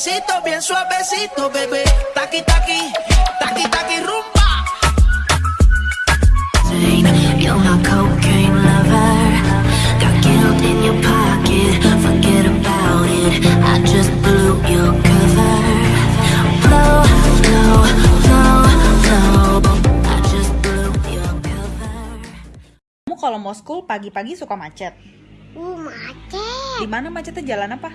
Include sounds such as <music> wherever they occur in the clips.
Bien suavecito, bebé. Taqui, taqui, taqui, taqui, rumba. You're my cocaine lover. Got guilt in your pocket. Forget about it. I just blew your cover. Blow, blow, blow, blow. I just blew your cover. Kamu kalau mau school pagi-pagi suka macet. Uh, macet. Di mana macetnya jalan apa?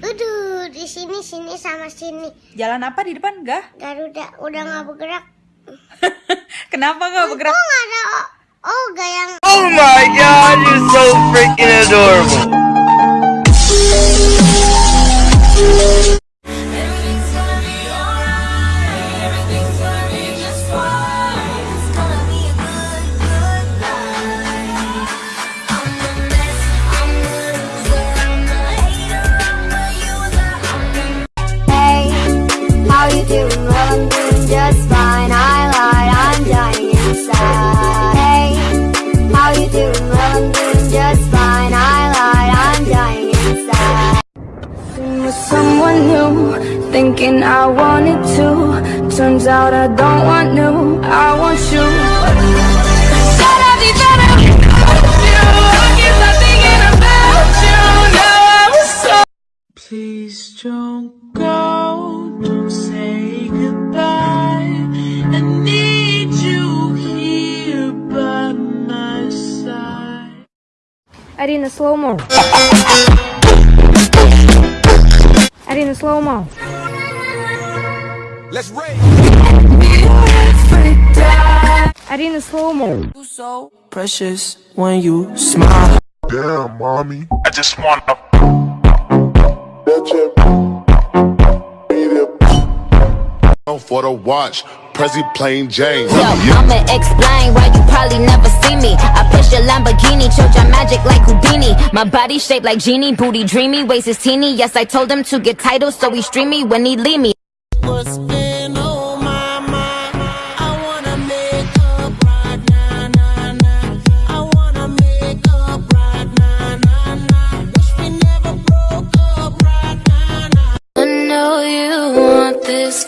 Aduh, di sini sini sama sini. Jalan apa di depan? Gah? Garuda udah nggak bergerak. <laughs> Kenapa nggak bergerak? Kok nggak ada oh, oh gak yang Oh my god, you're so freaking adorable. thinking I wanted to. Turns out I don't want new, I want you. Said I'd be better without you. I guess I'm thinking about you now. I was so. Please don't go, don't say goodbye. I need you here by my side. Арина, слоумо. Арина, Let's rage. Arena slow mo. You so precious when you smile. Damn, mommy. I just wanna. For the watch, Prezi playing James. Yo, I'ma explain why you probably never see me. I push your Lamborghini, choke your magic like Houdini. My body shaped like genie, booty dreamy, waist is teeny. Yes, I told him to get titles, so he stream me when he leave me.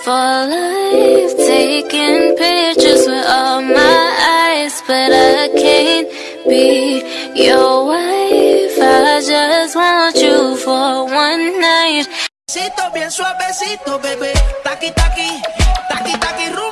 For life. Taking pictures with all my eyes, but I can't be your wife. I just want you for one night. Bien suavecito, bebé. Taqui, taqui, taqui, taqui, rumba.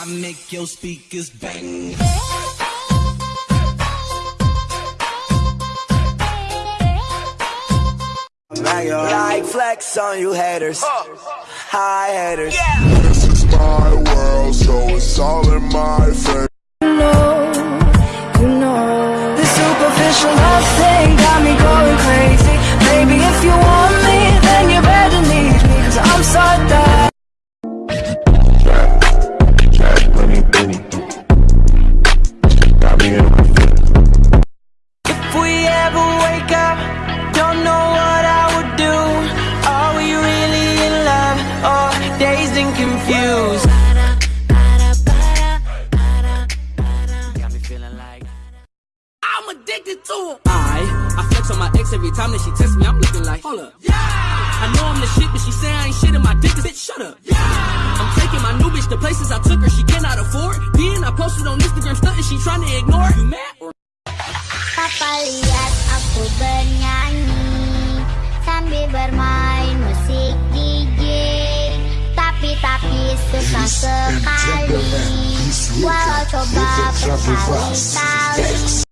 I make your speakers bang. Like flex on you haters. Hi haters. This is my world, so it's all in my face. You know, the superficial love thing got me going crazy. Baby, if you want dazed and confused? Got me feeling like I'm I'm addicted to him. I, I flex on my ex every time that she texts me. I'm looking like, hold up. Yeah. I know I'm the shit, but she say I ain't shit and my dick is bitch. Shut up. Yeah. I'm taking my new bitch to places I took her. She cannot afford. Then I posted on Instagram stunting. She trying to ignore. You mad or Papa lihat aku bernyanyi Sambil bermain Susah sekali. Walau coba berkali-kali